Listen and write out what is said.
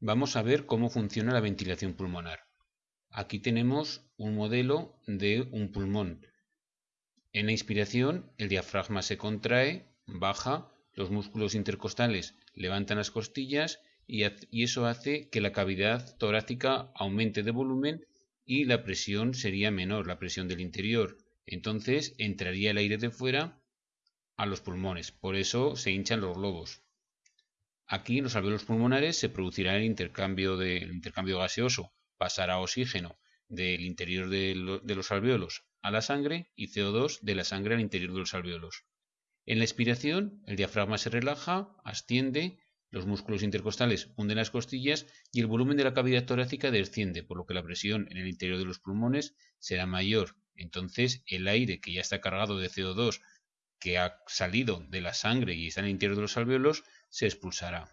vamos a ver cómo funciona la ventilación pulmonar. Aquí tenemos un modelo de un pulmón. En la inspiración, el diafragma se contrae, baja, los músculos intercostales levantan las costillas y, eso hace que la cavidad torácica aumente de volumen y la presión sería menor, la presión del interior. Entonces entraría el aire de fuera a los pulmones, por eso se hinchan los globos. Aquí en los alveolos pulmonares se producirá el intercambio, de, gaseoso, pasará oxígeno del interior de, los alveolos a la sangre y CO2 de la sangre al interior de los alveolos. En la expiración, el diafragma se relaja, asciende los músculos intercostales hunden las costillas y el volumen de la cavidad torácica desciende, por lo que la presión en el interior de los pulmones será mayor. Entonces el aire que ya está cargado de CO2 que ha salido de la sangre y está en el interior de los alveolos se expulsará.